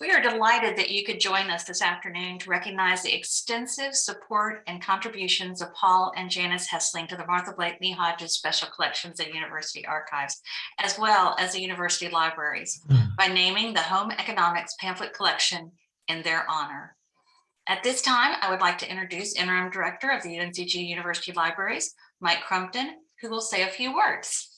We are delighted that you could join us this afternoon to recognize the extensive support and contributions of Paul and Janice Hessling to the Martha Blakeney Hodges Special Collections and University Archives, as well as the university libraries, hmm. by naming the Home Economics Pamphlet Collection in their honor. At this time, I would like to introduce Interim Director of the UNCG University Libraries, Mike Crumpton, who will say a few words.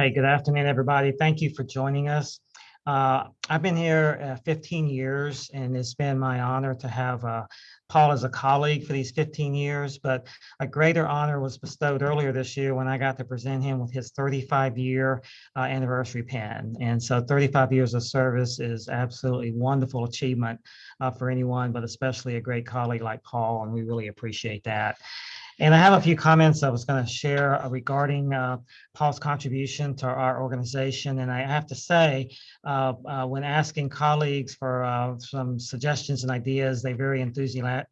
Hey, good afternoon, everybody. Thank you for joining us. Uh, I've been here uh, 15 years and it's been my honor to have uh, Paul as a colleague for these 15 years, but a greater honor was bestowed earlier this year when I got to present him with his 35 year uh, anniversary pen. And so 35 years of service is absolutely wonderful achievement uh, for anyone, but especially a great colleague like Paul, and we really appreciate that. And I have a few comments I was going to share uh, regarding uh, Paul's contribution to our organization. And I have to say, uh, uh, when asking colleagues for uh, some suggestions and ideas, they very enthusiastic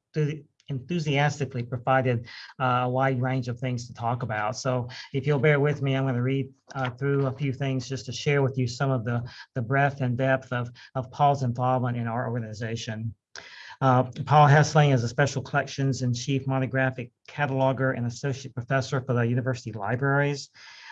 enthusiastically provided uh, a wide range of things to talk about. So if you'll bear with me, I'm going to read uh, through a few things just to share with you some of the, the breadth and depth of, of Paul's involvement in our organization. Uh, Paul Hessling is a special collections and chief monographic cataloger and associate professor for the university libraries.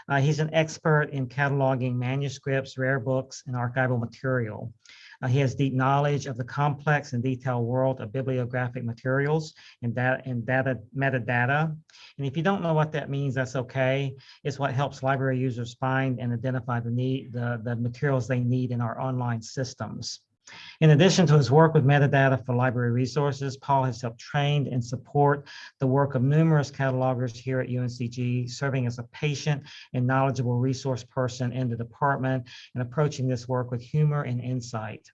Uh, he's an expert in cataloging manuscripts, rare books, and archival material. Uh, he has deep knowledge of the complex and detailed world of bibliographic materials and data and data metadata. And if you don't know what that means, that's okay. It's what helps library users find and identify the need, the, the materials they need in our online systems. In addition to his work with metadata for library resources, Paul has helped train and support the work of numerous catalogers here at UNCG, serving as a patient and knowledgeable resource person in the department and approaching this work with humor and insight.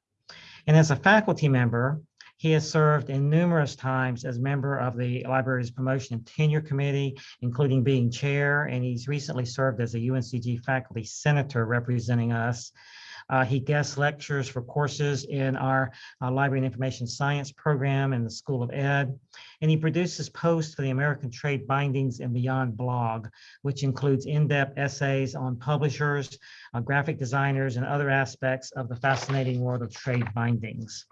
And as a faculty member, he has served in numerous times as member of the library's promotion and tenure committee, including being chair, and he's recently served as a UNCG faculty senator representing us. Uh, he guest lectures for courses in our uh, Library and Information Science program in the School of Ed. And he produces posts for the American Trade Bindings and Beyond blog, which includes in-depth essays on publishers, uh, graphic designers, and other aspects of the fascinating world of trade bindings.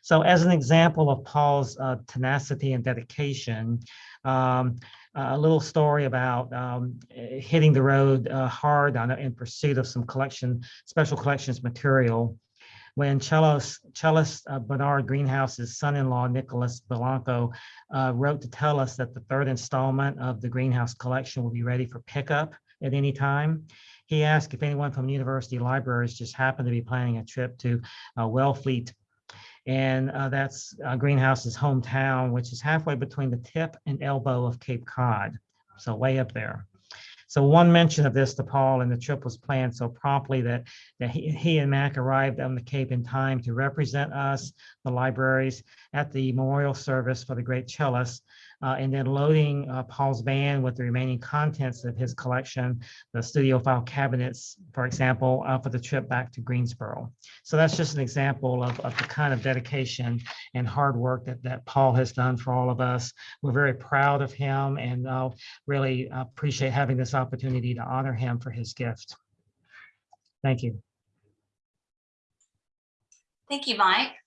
So as an example of Paul's uh, tenacity and dedication, um, a little story about um, hitting the road uh, hard on in pursuit of some collection, special collections material. When cellist, cellist uh, Bernard Greenhouse's son-in-law, Nicholas Blanco, uh, wrote to tell us that the third installment of the Greenhouse collection will be ready for pickup at any time. He asked if anyone from university libraries just happened to be planning a trip to uh, Wellfleet and uh, that's uh, Greenhouse's hometown, which is halfway between the tip and elbow of Cape Cod, so way up there. So one mention of this to Paul and the trip was planned so promptly that, that he, he and Mac arrived on the Cape in time to represent us, the libraries, at the memorial service for the great cellist uh, and then loading uh, Paul's van with the remaining contents of his collection, the studio file cabinets, for example, uh, for the trip back to Greensboro. So that's just an example of, of the kind of dedication and hard work that, that Paul has done for all of us. We're very proud of him and uh, really appreciate having this opportunity to honor him for his gift. Thank you. Thank you, Mike.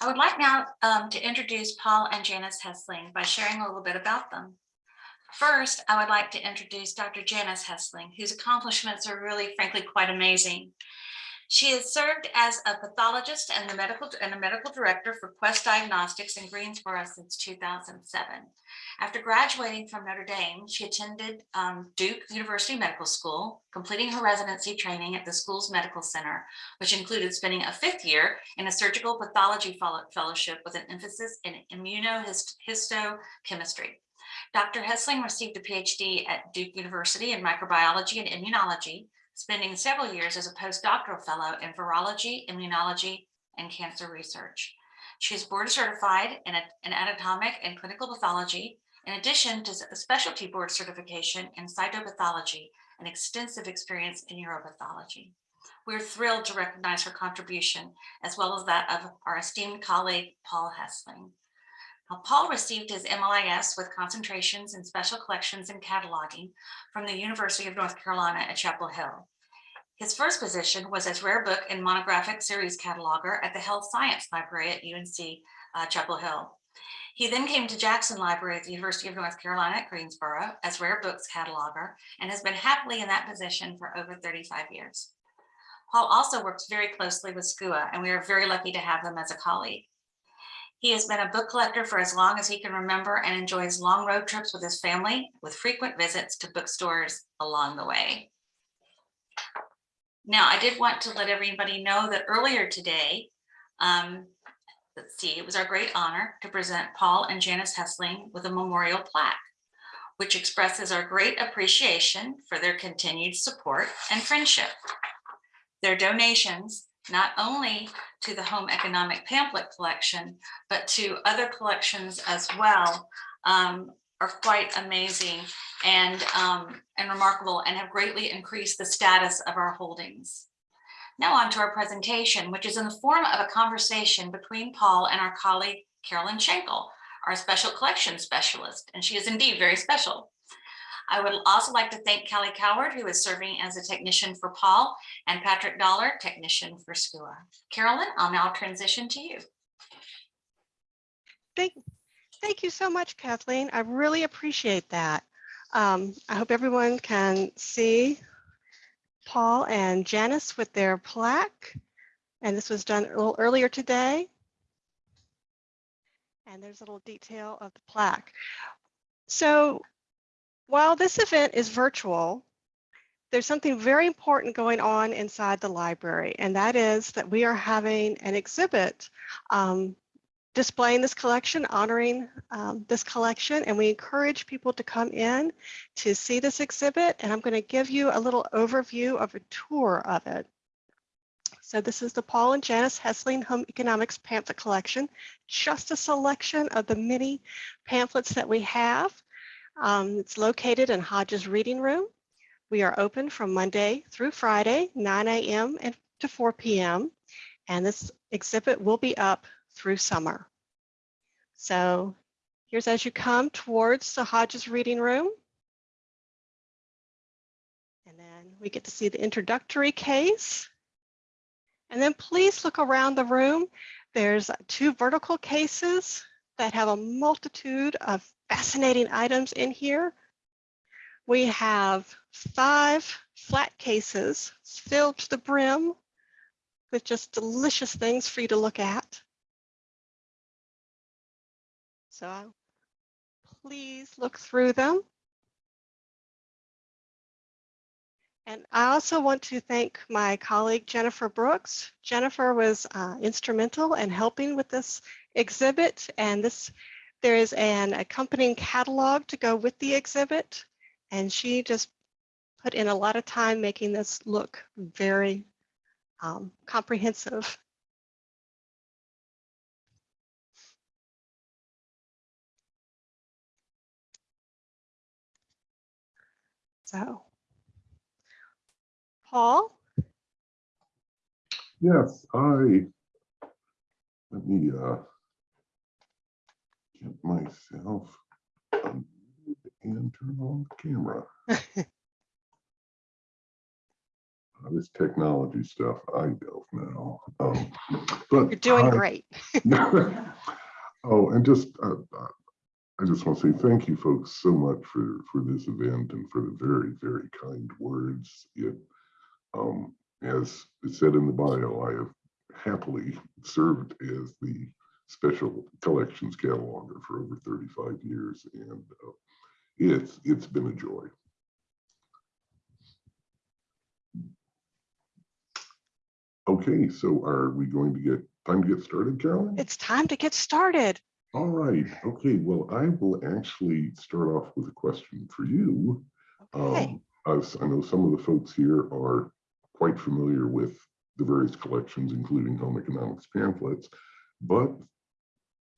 I would like now um, to introduce Paul and Janice Hessling by sharing a little bit about them. First, I would like to introduce Dr. Janice Hessling, whose accomplishments are really, frankly, quite amazing. She has served as a pathologist and, the medical, and a medical director for Quest Diagnostics in Greensboro since 2007. After graduating from Notre Dame, she attended um, Duke University Medical School, completing her residency training at the school's medical center, which included spending a fifth year in a surgical pathology fellowship with an emphasis in immunohistochemistry. Dr. Hessling received a PhD at Duke University in microbiology and immunology spending several years as a postdoctoral fellow in virology, immunology, and cancer research. She is board certified in, in anatomic and clinical pathology, in addition to a specialty board certification in cytopathology and extensive experience in uropathology. We're thrilled to recognize her contribution, as well as that of our esteemed colleague, Paul Hessling. Paul received his MLIS with concentrations in special collections and cataloging from the University of North Carolina at Chapel Hill. His first position was as rare book and monographic series cataloger at the Health Science Library at UNC uh, Chapel Hill. He then came to Jackson Library at the University of North Carolina at Greensboro as rare books cataloger and has been happily in that position for over 35 years. Paul also works very closely with SCUA and we are very lucky to have him as a colleague. He has been a book collector for as long as he can remember and enjoys long road trips with his family with frequent visits to bookstores along the way. Now, I did want to let everybody know that earlier today, um, let's see, it was our great honor to present Paul and Janice Hessling with a memorial plaque, which expresses our great appreciation for their continued support and friendship. Their donations, not only to the Home Economic Pamphlet Collection, but to other collections as well, um, are quite amazing and, um, and remarkable and have greatly increased the status of our holdings. Now on to our presentation, which is in the form of a conversation between Paul and our colleague Carolyn Shankle, our special collections specialist, and she is indeed very special. I would also like to thank Kelly Coward, who is serving as a technician for Paul, and Patrick Dollar, technician for SCUA. Carolyn, I'll now transition to you. Thank, thank you so much, Kathleen. I really appreciate that. Um, I hope everyone can see Paul and Janice with their plaque. And this was done a little earlier today. And there's a little detail of the plaque. So while this event is virtual, there's something very important going on inside the library, and that is that we are having an exhibit um, displaying this collection, honoring um, this collection, and we encourage people to come in to see this exhibit. And I'm going to give you a little overview of a tour of it. So this is the Paul and Janice Hessling Home Economics Pamphlet Collection, just a selection of the many pamphlets that we have. Um, it's located in Hodges Reading Room. We are open from Monday through Friday, 9 a.m. to 4 p.m. And this exhibit will be up through summer. So here's as you come towards the Hodges Reading Room. And then we get to see the introductory case. And then please look around the room. There's two vertical cases that have a multitude of fascinating items in here. We have five flat cases filled to the brim with just delicious things for you to look at. So please look through them. And I also want to thank my colleague Jennifer Brooks. Jennifer was uh, instrumental in helping with this exhibit and this there is an accompanying catalog to go with the exhibit and she just put in a lot of time making this look very um, comprehensive. So, Paul, Yes, I, let me, uh, get myself unmuted and turn on the camera. Uh, This technology stuff, I don't know. Um, But you're doing I- great. Oh, and just, uh, uh, I just want to say thank you folks so much for, for this event and for the very, very kind words. It, um, as it said in the bio, I have happily served as the special collections cataloger for over 35 years and uh, it's, it's been a joy. Okay, so are we going to get, time to get started, Carolyn? It's time to get started. All right, okay, well, I will actually start off with a question for you. Okay. Um, as I know some of the folks here are quite familiar with the various collections, including home economics pamphlets, but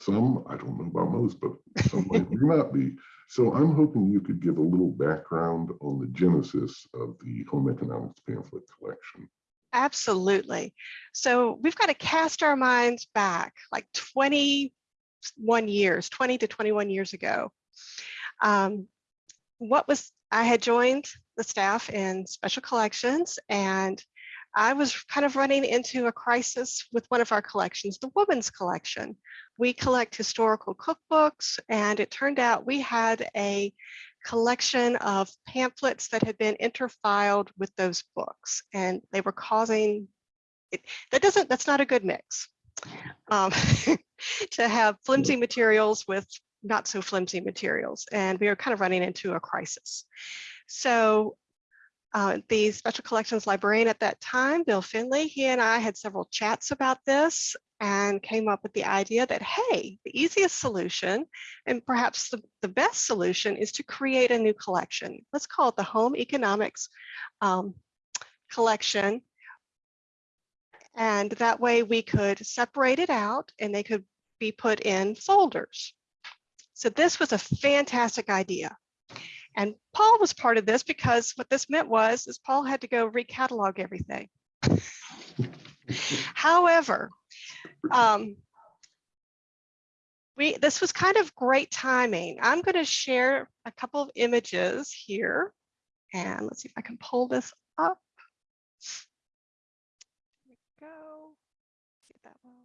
some, I don't know about most, but some might not be. So I'm hoping you could give a little background on the genesis of the home economics pamphlet collection. Absolutely. So we've got to cast our minds back like 21 years, 20 to 21 years ago. Um, what was, I had joined the staff in special collections and I was kind of running into a crisis with one of our collections, the women's collection. We collect historical cookbooks, and it turned out we had a collection of pamphlets that had been interfiled with those books, and they were causing it. That doesn't. That's not a good mix. Um, to have flimsy materials with not so flimsy materials, and we were kind of running into a crisis. So uh, the special collections librarian at that time, Bill Finley, he and I had several chats about this and came up with the idea that, hey, the easiest solution and perhaps the, the best solution is to create a new collection. Let's call it the Home Economics um, Collection. And that way we could separate it out and they could be put in folders. So this was a fantastic idea. And Paul was part of this because what this meant was is Paul had to go recatalog everything. However, um, we this was kind of great timing. I'm going to share a couple of images here. And let's see if I can pull this up. There we go. See if that will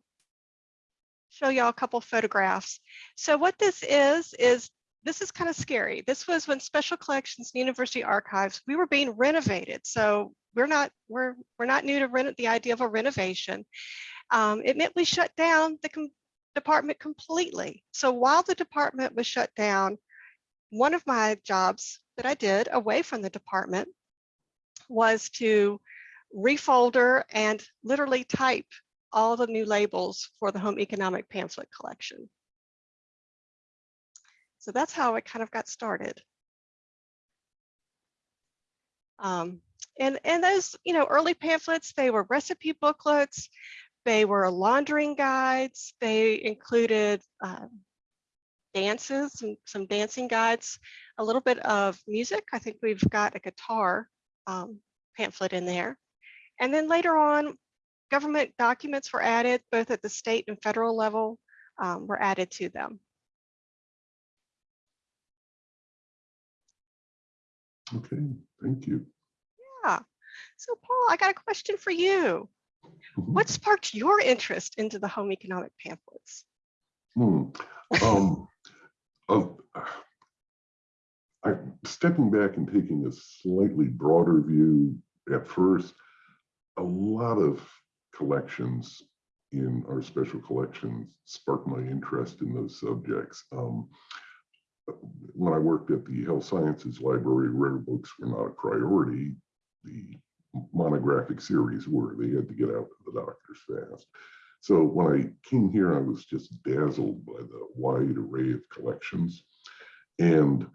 show y'all a couple photographs. So what this is, is this is kind of scary. This was when Special Collections and University Archives, we were being renovated. So we're not, we're, we're not new to rent the idea of a renovation. Um, it meant we shut down the com department completely. So while the department was shut down, one of my jobs that I did away from the department was to refolder and literally type all the new labels for the home economic pamphlet collection. So that's how it kind of got started. Um, and, and those, you know, early pamphlets, they were recipe booklets, they were laundering guides, they included uh, dances, some, some dancing guides, a little bit of music. I think we've got a guitar um, pamphlet in there. And then later on, government documents were added, both at the state and federal level um, were added to them. Okay, thank you. Yeah. So Paul, I got a question for you. Mhm. What sparked your interest into the home economic pamphlets? Hmm, um, uh, I, stepping back and taking a slightly broader view at first, a lot of collections in our special collections sparked my interest in those subjects. Um, when I worked at the Health Sciences Library, rare books were not a priority. The monographic series were. They had to get out to the doctors fast. So when I came here, I was just dazzled by the wide array of collections. And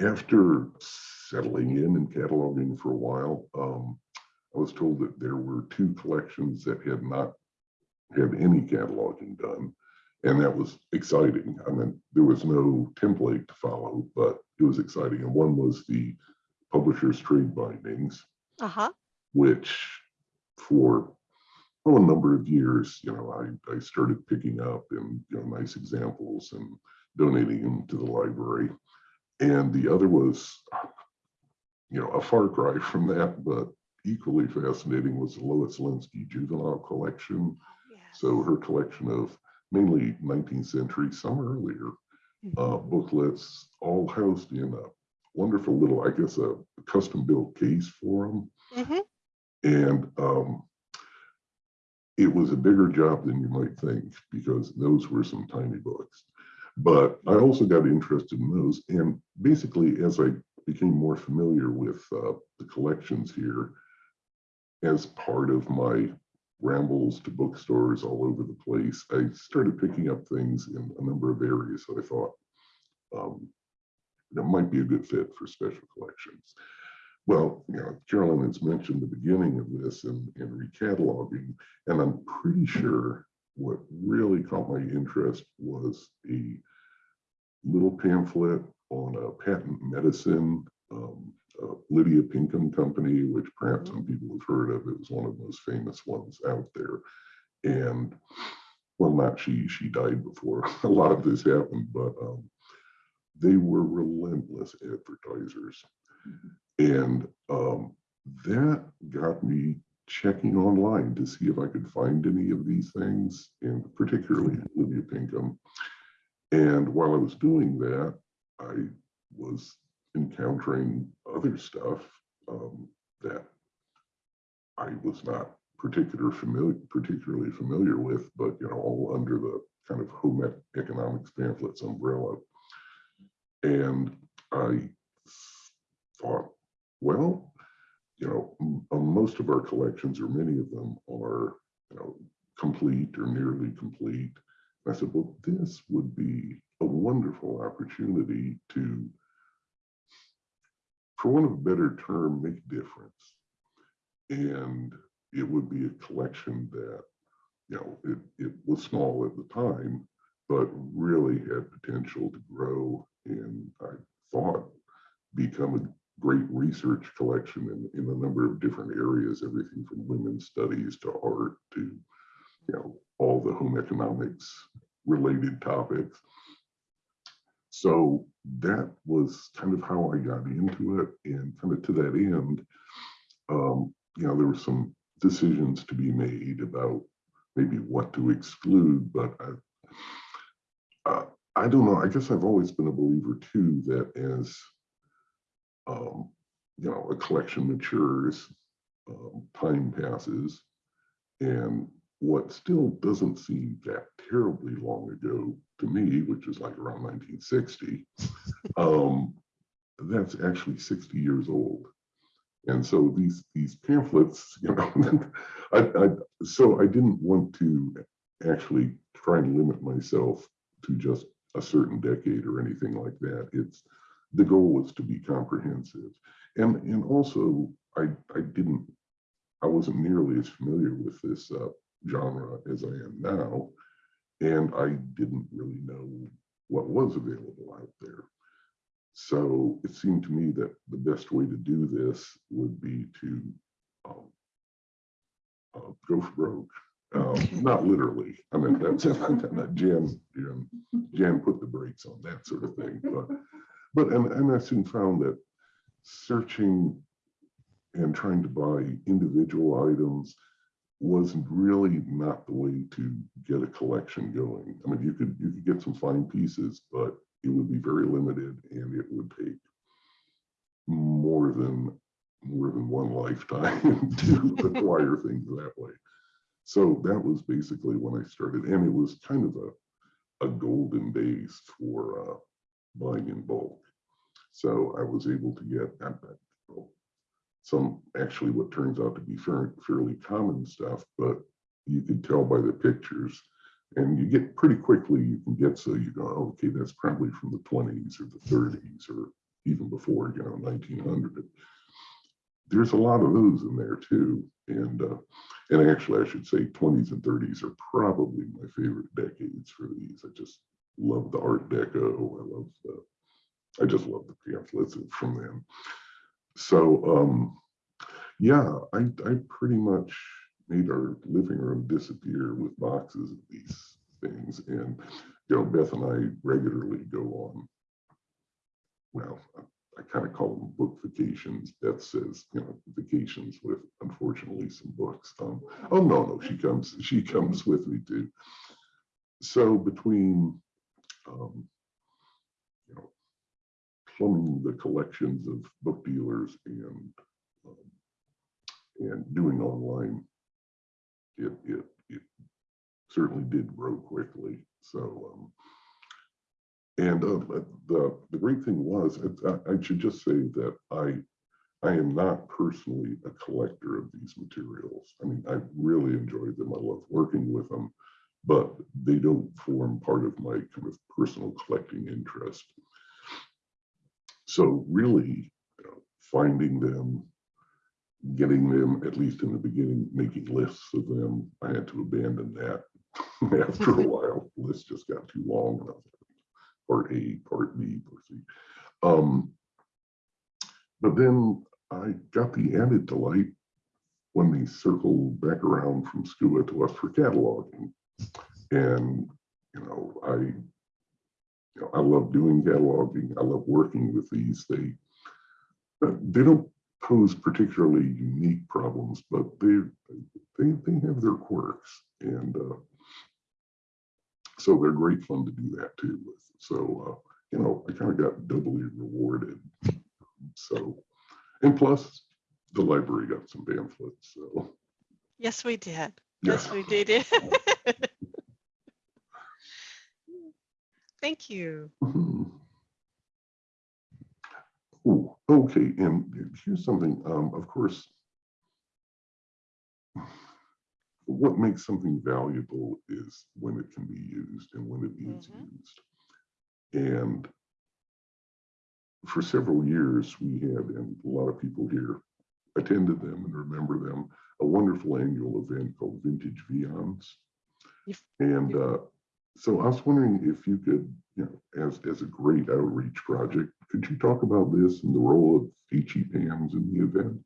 after settling in and cataloging for a while, um, I was told that there were two collections that had not had any cataloging done. And that was exciting. I mean, there was no template to follow, but it was exciting. And one was the publisher's trade bindings, Uh-huh. which for oh, a number of years, you know, I, I started picking up and, you know, nice examples and donating them to the library. And the other was, you know, a far cry from that, but equally fascinating was the Lois Lenski juvenile collection. Yes. So her collection of mainly 19th century, some earlier, uh, booklets, all housed in a wonderful little, I guess, a custom built case for them. Mhm. And um, it was a bigger job than you might think because those were some tiny books. But I also got interested in those. And basically, as I became more familiar with uh, the collections here, as part of my rambles to bookstores all over the place, I started picking up things in a number of areas that I thought um, that might be a good fit for special collections. Well, you know, Carolyn has mentioned the beginning of this and, and recataloging, and I'm pretty sure what really caught my interest was a little pamphlet on a patent medicine, um, uh, Lydia Pinkham Company, which perhaps some people have heard of. It was one of the most famous ones out there. And well, not she, she died before a lot of this happened, but um, they were relentless advertisers. And um, that got me checking online to see if I could find any of these things, and particularly Lydia Pinkham. And while I was doing that, I was encountering other stuff um, that I was not particular familiar, particularly familiar with, but you know, all under the kind of home economics pamphlets umbrella. And I thought, well, you know, uh, most of our collections, or many of them, are you know complete or nearly complete. I said, well, this would be a wonderful opportunity to, for want of a better term, make a difference. And it would be a collection that, you know, it, it was small at the time, but really had potential to grow and I thought become a great research collection in, in a number of different areas, everything from women's studies to art to, you know, all the home economics related topics. So that was kind of how I got into it and kind of to that end, um, you know, there were some decisions to be made about maybe what to exclude, but I, uh, I don't know. I guess I've always been a believer too that as um, you know a collection matures, um, time passes, and what still doesn't seem that terribly long ago to me, which is like around 1960, um, that's actually 60 years old. And so these these pamphlets, you know, I, I so I didn't want to actually try and limit myself to just a certain decade or anything like that. It's the goal was to be comprehensive. And and also I I didn't I wasn't nearly as familiar with this uh, genre as I am now. And I didn't really know what was available out there. So it seemed to me that the best way to do this would be to um, uh, go for broke. Um, not literally. I mean, that's not Jan, Jan, Jan put the brakes on that sort of thing. But, but and, and I soon found that searching and trying to buy individual items was really not the way to get a collection going. I mean, you could you could get some fine pieces, but it would be very limited and it would take more than more than one lifetime to acquire things that way. So that was basically when I started, and it was kind of a, a golden days for uh, buying in bulk. So I was able to get well, some actually what turns out to be fair, fairly common stuff, but you can tell by the pictures and you get pretty quickly, you can get so you go, oh, okay, that's probably from the 20s or the 30s or even before, you know, 1900. There's a lot of those in there too. And uh, and actually, I should say 20s and 30s are probably my favorite decades for these. I just love the Art Deco. I love the, I just love the pamphlets from them. So um, yeah, I, I pretty much made our living room disappear with boxes of these things. And, you know, Beth and I regularly go on, well, I kind of call them book vacations. Beth says, you know, vacations with unfortunately some books. Um, oh no, no, she comes, she comes with me too. So between, um, plumbing the collections of book dealers and um, and doing online, it it it certainly did grow quickly. So um, and uh, the the great thing was, I, I should just say that I I am not personally a collector of these materials. I mean, I really enjoy them. I love working with them, but they don't form part of my kind of personal collecting interest. So really, you know, finding them, getting them, at least in the beginning, making lists of them, I had to abandon that after a while. The list just got too long. and I was like, Part A, part B, part C. Um, but then I got the added delight when they circled back around from SCUA to us for cataloging. And, you know, I, I love doing cataloging. I love working with these. They, uh, they don't pose particularly unique problems, but they, they, they have their quirks and, uh, so they're great fun to do that too with. So, uh, you know, I kind of got doubly rewarded. So, and plus the library got some pamphlets, so. Yes, we did. yeah. Yes, we did. Thank you. Mhm. Oh, okay, and here's something, um, of course. What makes something valuable is when it can be used and when it is Mhm. used. And for several years, we had, and a lot of people here attended them and remember them, a wonderful annual event called Vintage Viands. You've- And uh, so I was wondering if you could, you know, as, as a great outreach project, could you talk about this and the role of HE PAMs in the event?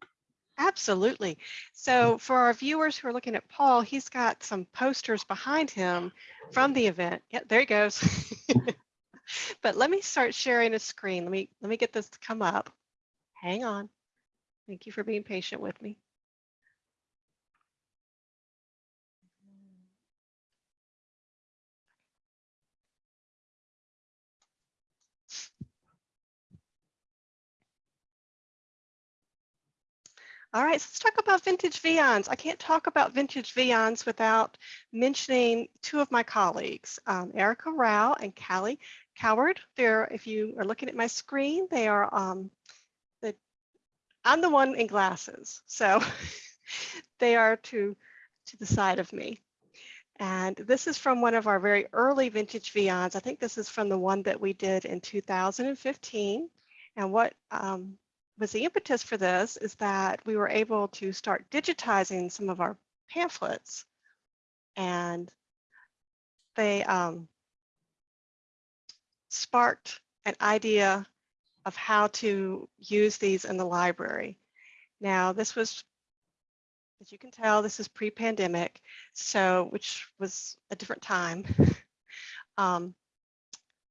Absolutely. So for our viewers who are looking at Paul, he's got some posters behind him from the event. Yeah, there he goes. But let me start sharing a screen. Let me let me get this to come up. Hang on. Thank you for being patient with me. All right, so let's talk about vintage Viands. I can't talk about vintage Viands without mentioning two of my colleagues, um, Erica Rao and Callie Coward. They're, if you are looking at my screen, they are um, the, I'm the one in glasses, so they are to to the side of me. And this is from one of our very early vintage Viands. I think this is from the one that we did in 2015. And what um, was the impetus for this is that we were able to start digitizing some of our pamphlets and they um, sparked an idea of how to use these in the library. Now this was, as you can tell, this is pre-pandemic, so which was a different time. um,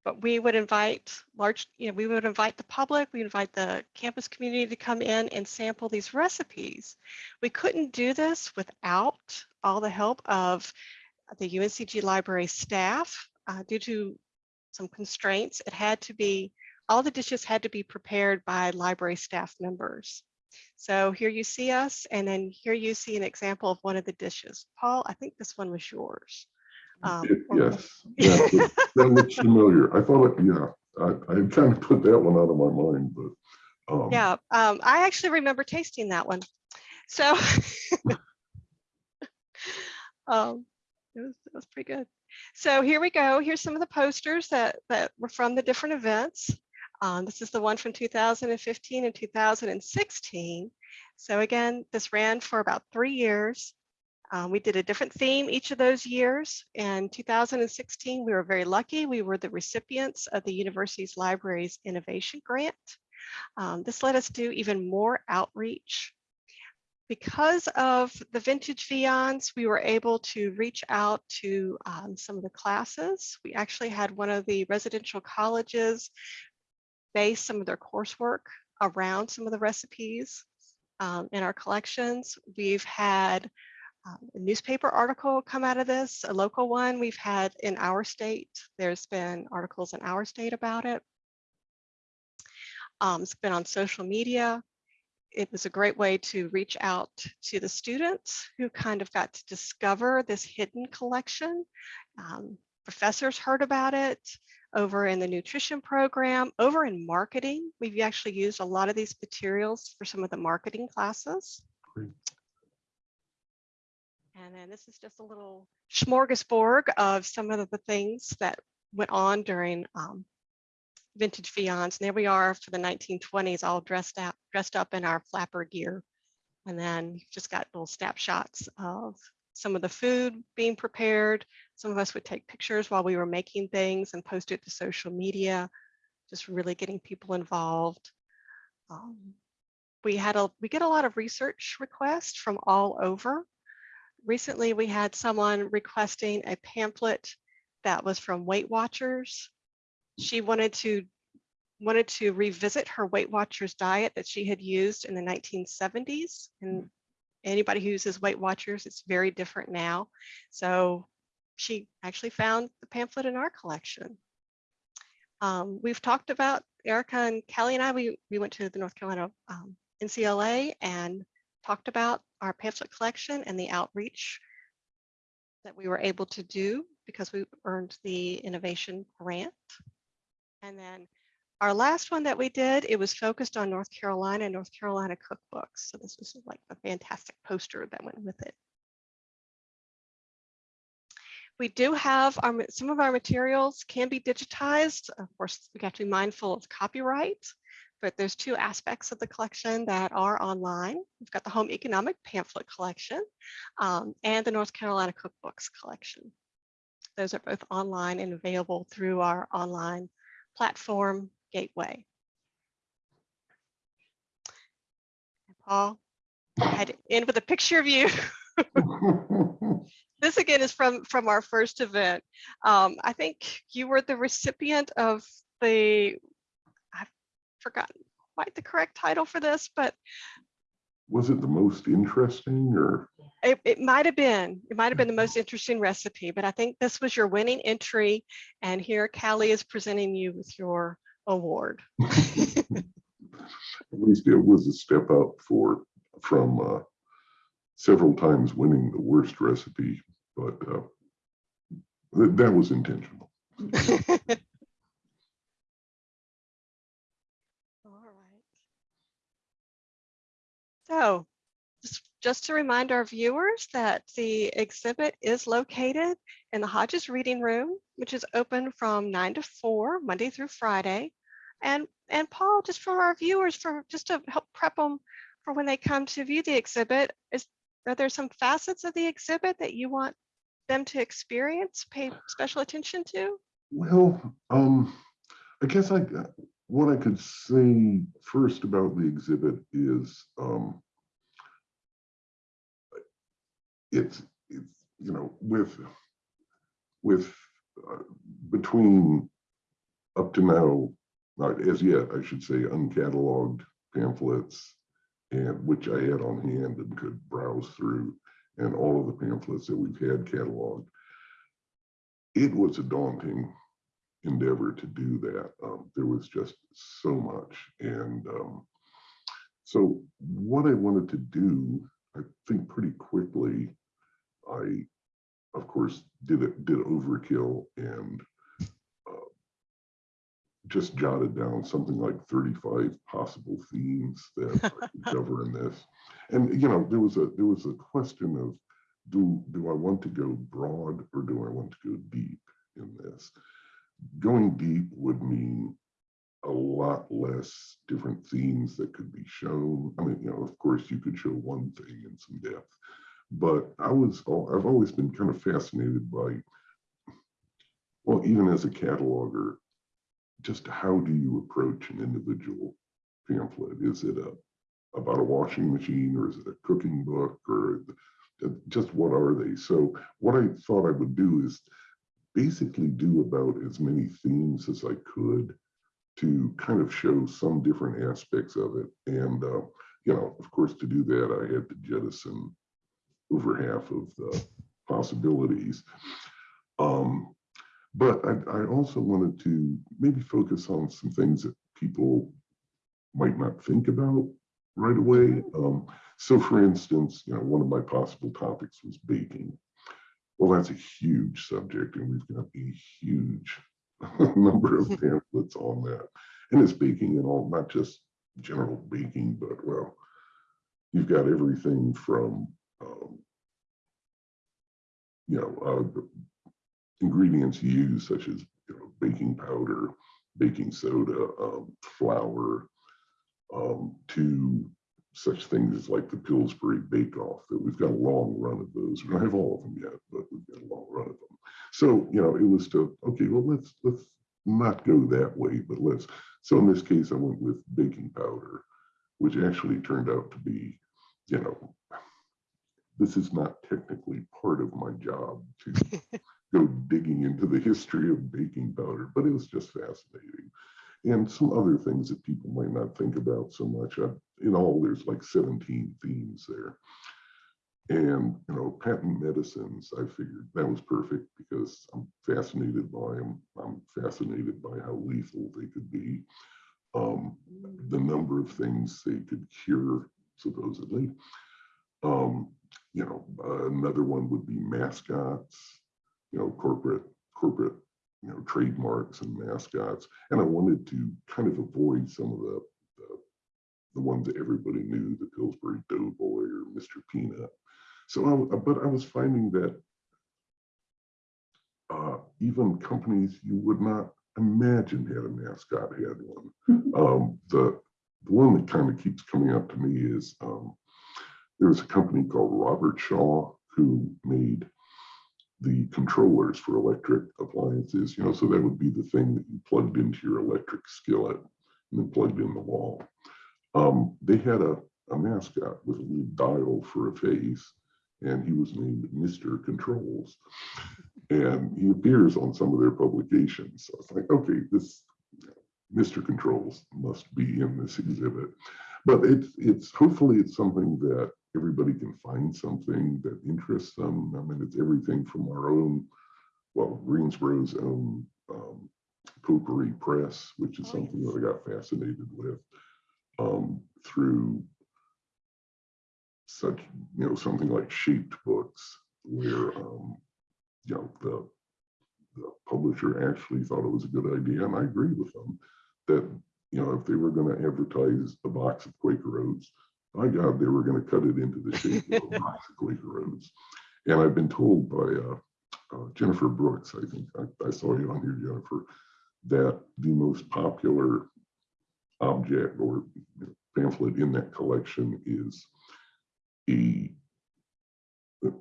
but we would invite large, you know, we would invite the public, we invite the campus community to come in and sample these recipes. We couldn't do this without all the help of the UNCG library staff uh, due to some constraints. It had to be, all the dishes had to be prepared by library staff members. So here you see us, and then here you see an example of one of the dishes. Paul, I think this one was yours. Um, Yes, yeah, that- that looks familiar. I thought, yeah, I, I kind of put that one out of my mind, but. um, Yeah, um, I actually remember tasting that one. So um, it was, it was pretty good. So here we go. Here's some of the posters that, that were from the different events. Um, this is the one from 2015 and 2016. So again, this ran for about three years. Um, we did a different theme each of those years. In 2016, we were very lucky. We were the recipients of the university's library's innovation grant. Um, this let us do even more outreach. Because of the vintage Viands, we were able to reach out to um, some of the classes. We actually had one of the residential colleges base some of their coursework around some of the recipes um, in our collections. We've had um, a newspaper article come out of this, a local one we've had in our state. There's been articles in our state about it. Um, it's been on social media. It was a great way to reach out to the students who kind of got to discover this hidden collection. Um, professors heard about it over in the nutrition program, over in marketing. We've actually used a lot of these materials for some of the marketing classes. Great. And then this is just a little smorgasbord of some of the things that went on during um, vintage Viands. And there we are for the 1920s, all dressed out, dressed up in our flapper gear. And then just got little snapshots of some of the food being prepared. Some of us would take pictures while we were making things and post it to social media, just really getting people involved. Um, we had a we get a lot of research requests from all over. Recently, we had someone requesting a pamphlet that was from Weight Watchers. She wanted to wanted to revisit her Weight Watchers diet that she had used in the 1970s and anybody who uses Weight Watchers, it's very different now. So she actually found the pamphlet in our collection. Um, we've talked about Erica and Kelly and I, we, we went to the North Carolina um, NCLA and talked about our pamphlet collection and the outreach that we were able to do because we earned the innovation grant. And then our last one that we did, it was focused on North Carolina and North Carolina cookbooks. So this was like a fantastic poster that went with it. We do have our, some of our materials can be digitized. Of course, we have to be mindful of copyright, but there's two aspects of the collection that are online. We've got the home economic pamphlet collection um, and the North Carolina cookbooks collection. Those are both online and available through our online platform gateway. Paul, I had to end with a picture of you. This again is from from our first event. Um, I think you were the recipient of the, forgotten quite the correct title for this, but Was it the most interesting or? it, it might have been, it might have been the most interesting recipe, but I think this was your winning entry. And here Callie is presenting you with your award. At least it was a step up for, from uh, several times winning the worst recipe, but uh, that, that was intentional. All right. So just, to remind our viewers that the exhibit is located in the Hodges Reading Room, which is open from nine to four, Monday through Friday. And, and Paul, just for our viewers, for just to help prep them for when they come to view the exhibit, is, are there some facets of the exhibit that you want them to experience, pay special attention to? Well, um, I guess I, what I could say first about the exhibit is, um, it's, it's, you know, with, with, uh, between up to now, not as yet, I should say, uncatalogued pamphlets and which I had on hand and could browse through and all of the pamphlets that we've had cataloged. It was a daunting endeavor to do that. Um, there was just so much. And um, so what I wanted to do, I think pretty quickly, I, of course, did it, did overkill and uh, just jotted down something like 35 possible themes that I could cover in this. And, you know, there was a, there was a question of, do, do I want to go broad or do I want to go deep in this? Going deep would mean a lot less different themes that could be shown. I mean, you know, of course, you could show one thing in some depth, but I was, I've always been kind of fascinated by, well, even as a cataloger, just how do you approach an individual pamphlet? Is it a about a washing machine or is it a cooking book or just what are they? So what I thought I would do is basically do about as many themes as I could to kind of show some different aspects of it. And, uh, you know, of course, to do that, I had to jettison over half of the possibilities. Um, but I, I also wanted to maybe focus on some things that people might not think about right away. Um, so for instance, you know, one of my possible topics was baking. Well, that's a huge subject and we've got a huge number of pamphlets on that. And it's baking and all, not just general baking, but well, you've got everything from, um, you know, uh, ingredients used such as you know, baking powder, baking soda, um, flour, um, to such things as like the Pillsbury Bake Off that we've got a long run of those. We don't have all of them yet, but we've got a long run of them. So, you know, it was to, okay, well, let's, let's not go that way, but let's, so in this case, I went with baking powder, which actually turned out to be, you know, this is not technically part of my job to go digging into the history of baking powder, but it was just fascinating. And some other things that people might not think about so much. Uh, In all, there's like 17 themes there. And, you know, patent medicines, I figured that was perfect because I'm fascinated by them. I'm fascinated by how lethal they could be. Um, the number of things they could cure supposedly. Um, you know, uh, another one would be mascots, you know, corporate, corporate, you know, trademarks and mascots. And I wanted to kind of avoid some of the, the, ones that everybody knew, the Pillsbury Doughboy or Mr. Peanut. So, I, but I was finding that uh, even companies you would not imagine had a mascot had one. Um, the, the one that kind of keeps coming up to me is um, there was a company called Robertshaw who made the controllers for electric appliances, you know, so that would be the thing that you plugged into your electric skillet and then plugged in the wall. Um, they had a, a mascot with a little dial for a face, and he was named Mr. Controls. And he appears on some of their publications. So it's like, okay, this Mr. Controls must be in this exhibit. But it's, it's hopefully it's something that everybody can find something that interests them. I mean, it's everything from our own, well, Greensboro's own um, potpourri press, which is Oh, something yes. that I got fascinated with, um, through such, you know, something like shaped books where, um, you know, the, the publisher actually thought it was a good idea, and I agree with them, that, you know, if they were gonna advertise a box of Quaker Oats, by God, they were gonna cut it into the shape of a box of Quaker Oats. And I've been told by uh, uh, Jennifer Brooks, I think, I, I saw you on here, Jennifer, that the most popular object or pamphlet in that collection is a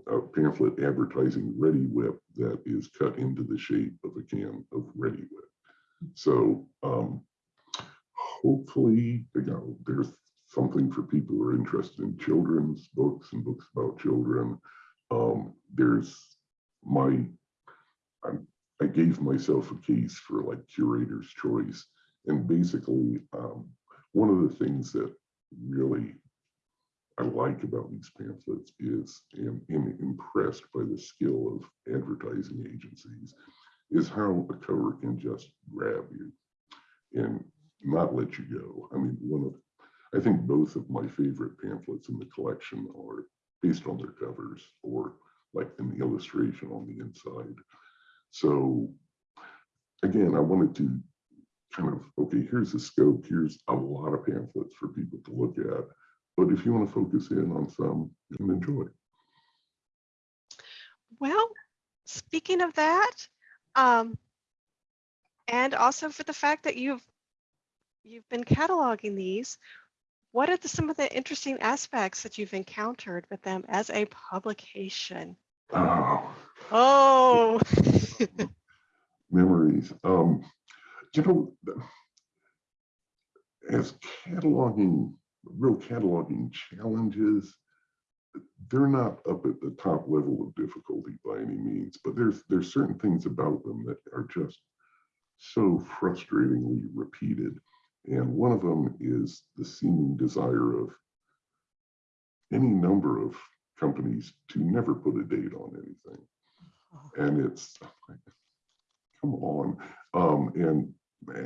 a pamphlet advertising Reddi-wip that is cut into the shape of a can of Reddi-wip. So um, hopefully, you know, there's something for people who are interested in children's books and books about children. Um, there's my, I'm, I gave myself a case for like curator's choice. And basically, um, one of the things that really I like about these pamphlets is, and am impressed by the skill of advertising agencies, is how a cover can just grab you and not let you go. I mean, one of, I think both of my favorite pamphlets in the collection are based on their covers or like an illustration on the inside. So again, I wanted to kind of, okay, here's the scope, here's a lot of pamphlets for people to look at. But if you want to focus in on some, you can enjoy. Well, speaking of that, um, and also for the fact that you've you've been cataloging these, what are the, some of the interesting aspects that you've encountered with them as a publication? Oh, Oh, memories. Um, you know, as cataloging, real cataloging challenges, they're not up at the top level of difficulty by any means, but there's there's certain things about them that are just so frustratingly repeated. And one of them is the seeming desire of any number of companies to never put a date on anything. And it's, come on. Um, and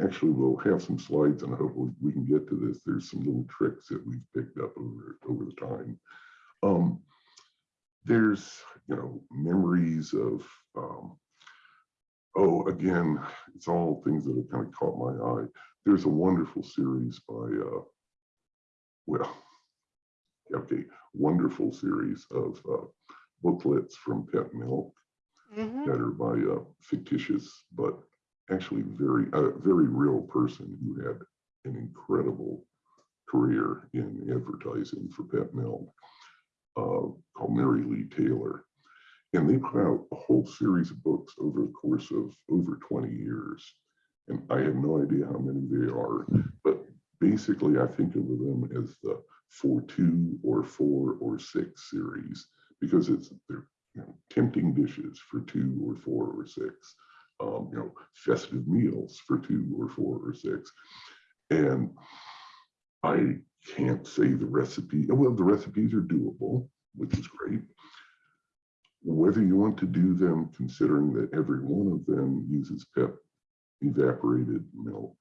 actually we'll have some slides and hopefully we can get to this. There's some little tricks that we've picked up over, over the time. Um, there's, you know, memories of, um, oh, again, it's all things that have kind of caught my eye. There's a wonderful series by, uh, well, okay, wonderful series of uh, booklets from Pet Milk mhm, that are by a fictitious but actually very a very real person who had an incredible career in advertising for Pet Milk uh, called Mary Lee Taylor. And they put out a whole series of books over the course of over 20 years. And I have no idea how many they are, but basically I think of them as the four two or four or six series because it's they're you know, tempting dishes for two or four or six, um, you know, festive meals for two or four or six. And I can't say the recipe, well, the recipes are doable, which is great. Whether you want to do them considering that every one of them uses Pet evaporated milk,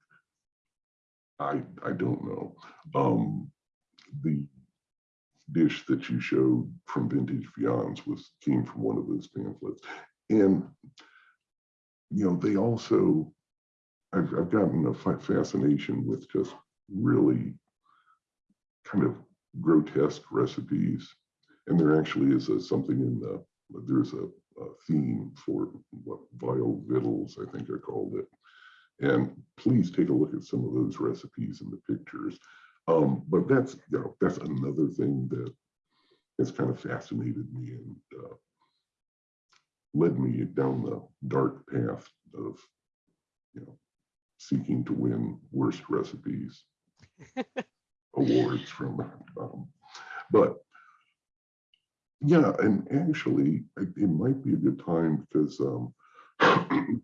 I, I don't know. Um, the dish that you showed from Vintage Viands was, came from one of those pamphlets. And, you know, they also, I've, I've gotten a fascination with just really kind of grotesque recipes. And there actually is a, something in the, there's a, a theme for what vile victuals, I think I called it. And please take a look at some of those recipes and the pictures. Um, but that's, you know, that's another thing that has kind of fascinated me and uh, led me down the dark path of, you know, seeking to win worst recipes awards from, um, but yeah, and actually, it, it might be a good time because um,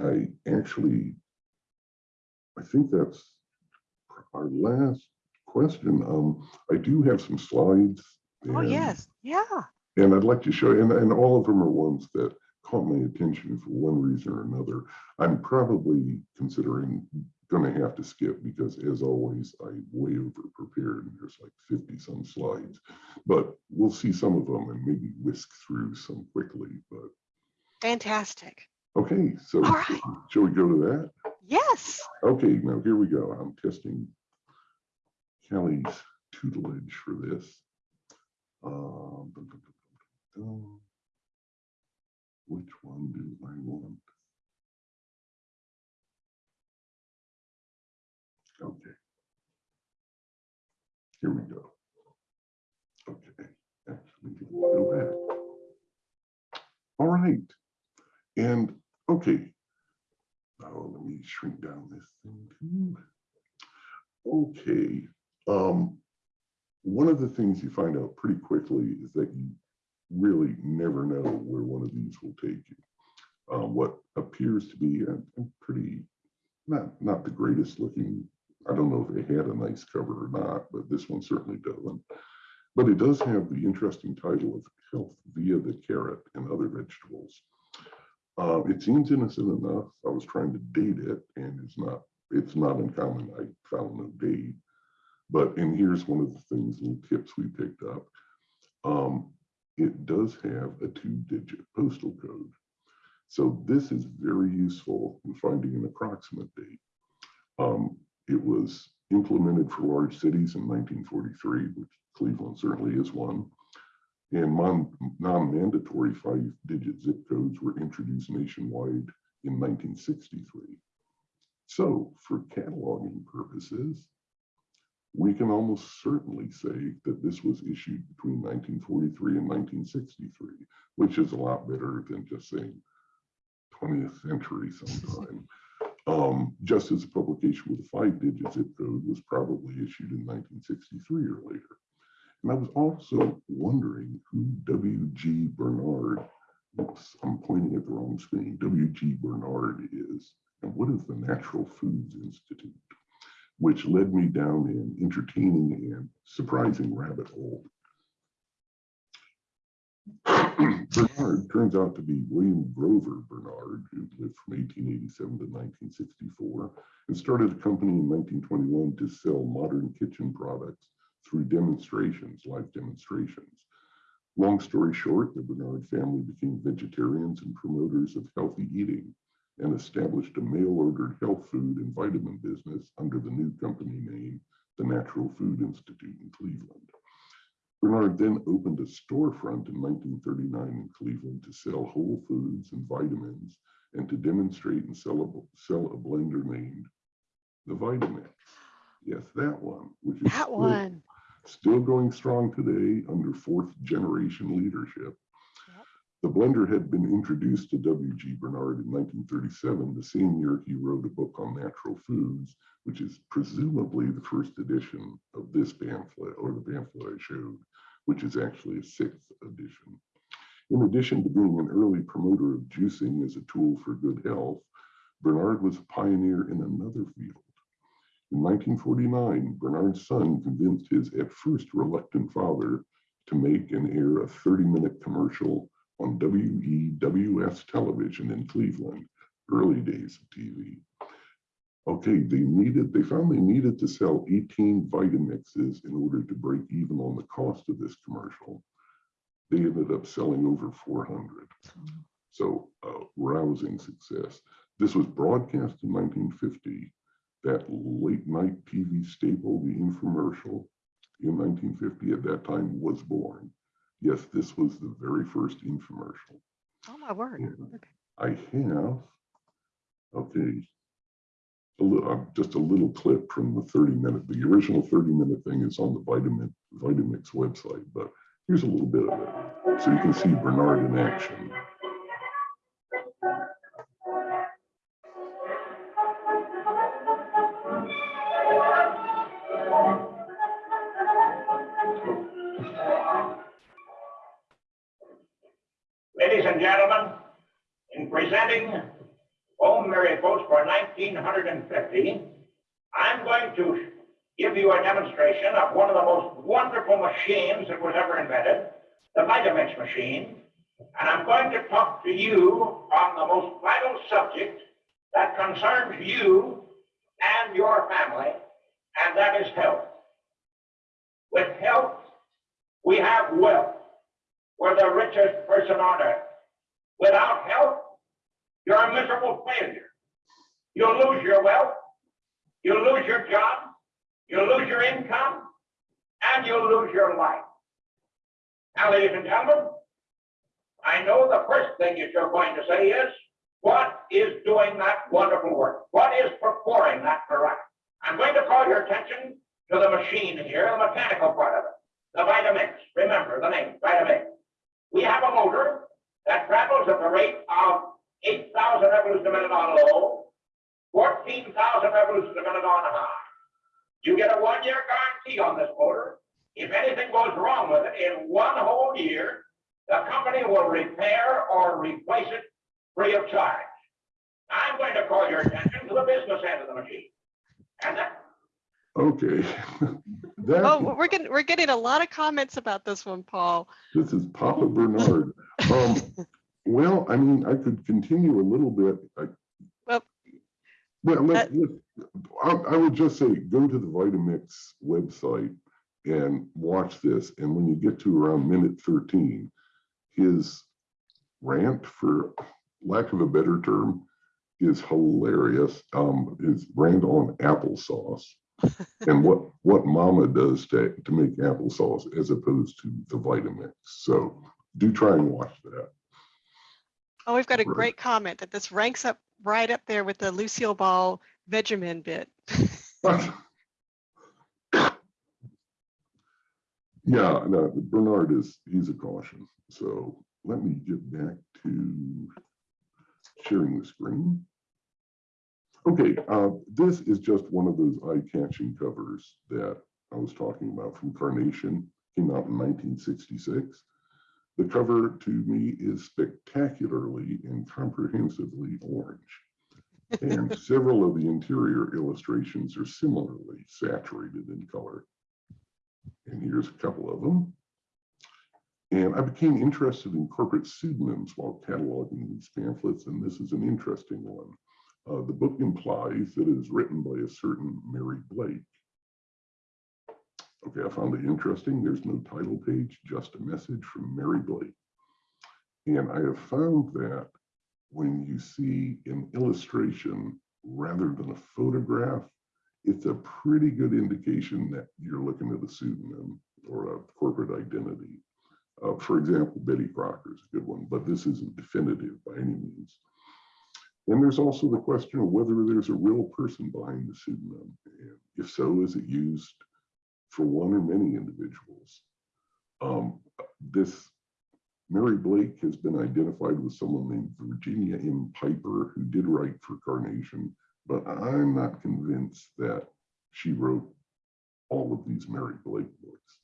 I actually, I think that's our last question. Um, I do have some slides. Oh, yes, yeah. And I'd like to show you, and, and all of them are ones that caught my attention for one reason or another. I'm probably considering gonna have to skip because as always, I way over prepared and there's like 50 some slides. But we'll see some of them and maybe whisk through some quickly, but Fantastic. okay, so right. shall we go to that? Yes. Okay, now here we go. I'm testing Kelly's tutelage for this. Um, dum, dum, dum, dum, dum. Which one do I want? Okay. Here we go. Okay, actually, go back. All right, and, okay, Oh, let me shrink down this thing too. Okay, um, one of the things you find out pretty quickly is that you really never know where one of these will take you. Um, what appears to be a, a pretty, not, not the greatest looking, I don't know if it had a nice cover or not, but this one certainly doesn't. But it does have the interesting title of Health via the Carrot and Other Vegetables. Uh, it seems innocent enough. I was trying to date it and it's not, it's not uncommon. I found no date. But, and here's one of the things, little tips we picked up. Um, it does have a two digit postal code. So this is very useful in finding an approximate date. Um, it was implemented for large cities in 1943, which Cleveland certainly is one. And non-mandatory five-digit zip codes were introduced nationwide in 1963. So for cataloging purposes, we can almost certainly say that this was issued between 1943 and 1963, which is a lot better than just saying 20th century sometime. Um, just as a publication with a five-digit zip code was probably issued in 1963 or later. And I was also wondering who W.G. Bernard, oops, I'm pointing at the wrong screen, W.G. Bernard is, and what is the Natural Foods Institute? Which led me down an entertaining and surprising rabbit hole. Bernard turns out to be William Grover Bernard, who lived from 1887 to 1964, and started a company in 1921 to sell modern kitchen products through demonstrations, live demonstrations. Long story short, the Bernard family became vegetarians and promoters of healthy eating and established a mail-ordered health food and vitamin business under the new company name, the Natural Food Institute in Cleveland. Bernard then opened a storefront in 1939 in Cleveland to sell whole foods and vitamins and to demonstrate and sell a, sell a blender named the Vitamix. Yes, that one, which is That still- one. still going strong today under fourth generation leadership. The blender had been introduced to W.G. Bernard in 1937, the same year he wrote a book on natural foods, which is presumably the first edition of this pamphlet or the pamphlet I showed, which is actually a sixth edition. In addition to being an early promoter of juicing as a tool for good health, Bernard was a pioneer in another field. In 1949, Bernard's son convinced his at first reluctant father to make and air a 30-minute commercial on WEWS television in Cleveland, early days of TV. Okay, they needed, they found they needed to sell 18 Vitamixes in order to break even on the cost of this commercial. They ended up selling over 400. So uh, rousing success. This was broadcast in 1950. That late night TV staple, the infomercial in 1950 at that time was born. Yes, this was the very first infomercial. Oh, my word. Okay. I have, okay, a little, uh, just a little clip from the 30 minute, the original 30 minute thing is on the Vitamin, Vitamix website, but here's a little bit of it. So you can see Bernard in action. 1950, I'm going to give you a demonstration of one of the most wonderful machines that was ever invented, the Vitamix machine. And I'm going to talk to you on the most vital subject that concerns you and your family, and that is health. With health, we have wealth. We're the richest person on earth. Without health, you're a miserable failure. You'll lose your wealth, you'll lose your job, you'll lose your income, and you'll lose your life. Now, ladies and gentlemen, I know the first thing that you're going to say is, what is doing that wonderful work? What is performing that correct? I'm going to call your attention to the machine here, the mechanical part of it, the Vitamix. Remember the name, Vitamix. We have a motor that travels at the rate of 8,000 revolutions a minute on low, 14,000 revolutions a minute on high. You get a one-year guarantee on this motor. If anything goes wrong with it in one whole year, the company will repair or replace it free of charge. I'm going to call your attention to the business end of the machine. And that, Okay. That, Oh, we're getting, we're getting a lot of comments about this one, Paul. this is Papa Bernard. Um, well, I mean, I could continue a little bit. I- Well, Well, let, I, I would just say, go to the Vitamix website and watch this. And when you get to around minute thirteen, his rant, for lack of a better term, is hilarious. Um, his rant on applesauce and what, what mama does to, to make applesauce as opposed to the Vitamix. So do try and watch that. Oh, we've got a Right. great comment that this ranks up right up there with the Lucille Ball Vegemin bit. Yeah, no, Bernard is, he's a caution. So let me get back to sharing the screen. Okay, uh, this is just one of those eye-catching covers that I was talking about from Carnation, came out in 1966. The cover to me is spectacularly and comprehensively orange. And several of the interior illustrations are similarly saturated in color. And here's a couple of them. And I became interested in corporate pseudonyms while cataloging these pamphlets, and this is an interesting one. Uh, the book implies that it is written by a certain Mary Blake. Okay, I found it interesting. There's no title page, just a message from Mary Blake. And I have found that when you see an illustration rather than a photograph, it's a pretty good indication that you're looking at a pseudonym or a corporate identity. Uh, for example, Betty Crocker is a good one, but this isn't definitive by any means. And there's also the question of whether there's a real person behind the pseudonym. And if so, is it used for one or many individuals? Um, this Mary Blake has been identified with someone named Virginia M. Piper, who did write for Carnation, but I'm not convinced that she wrote all of these Mary Blake books.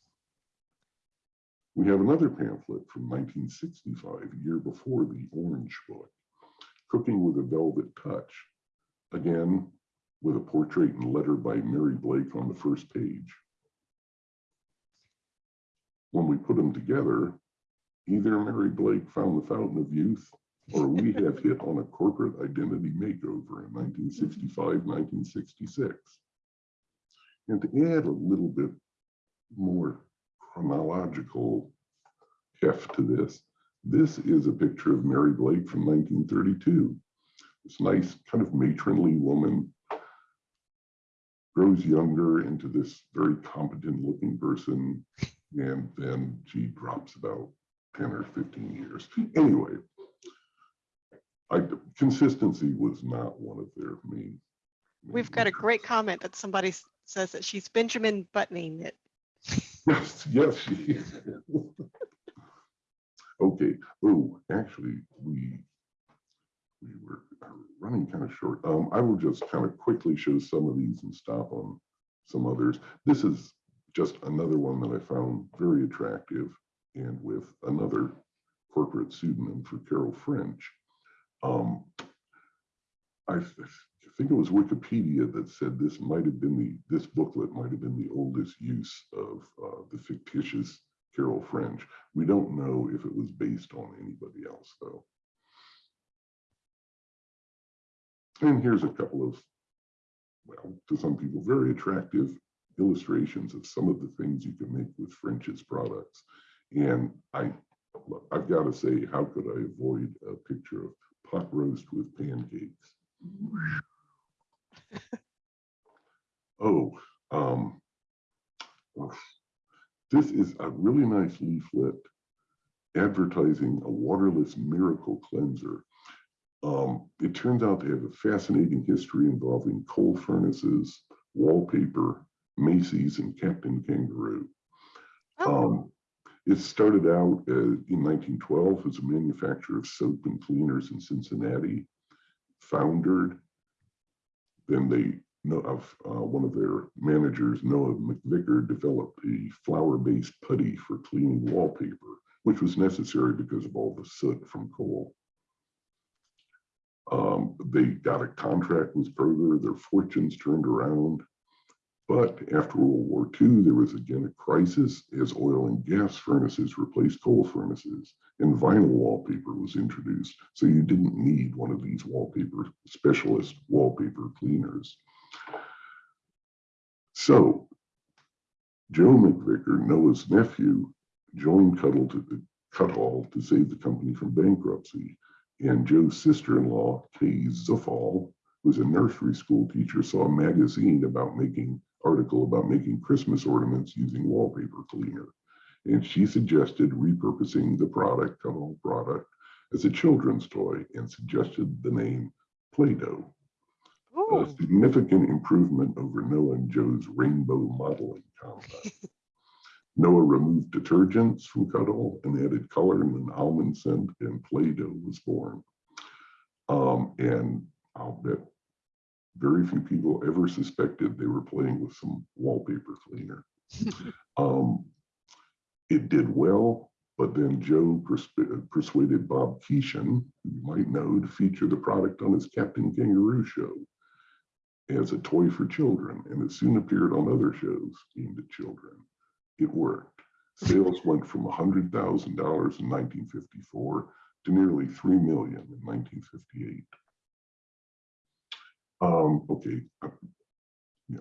We have another pamphlet from 1965, a year before the Orange book, Cooking with a Velvet Touch, again, with a portrait and letter by Mary Blake on the first page. When we put them together, either Mary Blake found the fountain of youth or we have hit on a corporate identity makeover in 1965, 1966. And to add a little bit more chronological heft to this, this is a picture of Mary Blake from 1932. This nice kind of matronly woman grows younger into this very competent looking person and then she drops about 10 or 15 years. Anyway, I, consistency was not one of their main. We've main got a great comment that somebody says that she's Benjamin buttoning it. Yes, yes, she is. Okay, oh, actually, we, we were uh, running kind of short. Um, I will just kind of quickly show some of these and stop on some others. This is just another one that I found very attractive and with another corporate pseudonym for Carol French. Um, I th- think it was Wikipedia that said this might have been the, this booklet might have been the oldest use of uh, the fictitious Carol French. We don't know if it was based on anybody else, though. And here's a couple of, well, to some people, very attractive illustrations of some of the things you can make with French's products. And I, I've got to say, how could I avoid a picture of pot roast with pancakes? Oh, um, this is a really nice leaflet advertising a waterless miracle cleanser. Um, it turns out to have a fascinating history involving coal furnaces, wallpaper, Macy's, and Captain Kangaroo. Oh, Um, it started out uh, in 1912 as a manufacturer of soap and cleaners in Cincinnati, foundered. Then they know of uh, one of their managers, Noah McVicker, developed a flour-based putty for cleaning wallpaper, which was necessary because of all the soot from coal. Um, they got a contract with Kroger, their fortunes turned around. But after World War II, there was again a crisis as oil and gas furnaces replaced coal furnaces and vinyl wallpaper was introduced. So you didn't need one of these wallpaper specialist wallpaper cleaners. So Joe McVicker, Noah's nephew, joined Kutol to the Kutol to save the company from bankruptcy. And Joe's sister-in-law, Kay Zufall, who's a nursery school teacher, saw a magazine about making article about making Christmas ornaments using wallpaper cleaner. And she suggested repurposing the product, Kutol product, as a children's toy and suggested the name Play-Doh. A significant improvement over Noah and Joe's rainbow modeling contest. Noah removed detergents from Kutol and added color and an almond scent and Play-Doh was born. Um, and I'll bet very few people ever suspected they were playing with some wallpaper cleaner. Um, it did well, but then Joe persuaded Bob Keeshan, who you might know, to feature the product on his Captain Kangaroo show as a toy for children, and it soon appeared on other shows aimed at children. It worked. Sales went from $100,000 in 1954 to nearly 3 million in 1958. Um, okay, I'm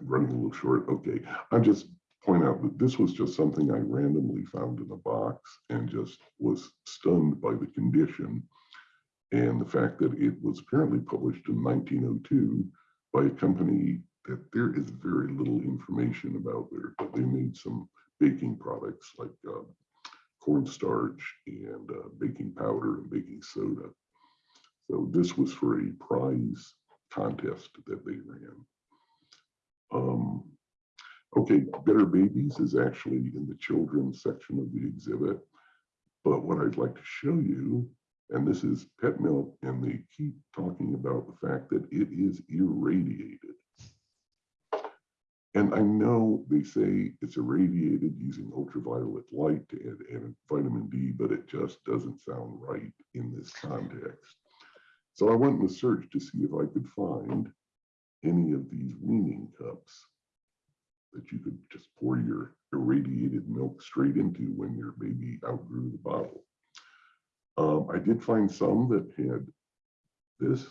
running a little short. Okay, I'm just point out that this was just something I randomly found in a box and just was stunned by the condition and the fact that it was apparently published in 1902 by a company that there is very little information about there, but they made some baking products like uh, cornstarch and uh, baking powder and baking soda. So this was for a prize contest that they ran. Um, okay, Better Babies is actually in the children's section of the exhibit. But what I'd like to show you, and this is pet milk, and they keep talking about the fact that it is irradiated. And I know they say it's irradiated using ultraviolet light add vitamin D, but it just doesn't sound right in this context. So I went in the search to see if I could find any of these weaning cups that you could just pour your irradiated milk straight into when your baby outgrew the bottle. Um, I did find some that had this,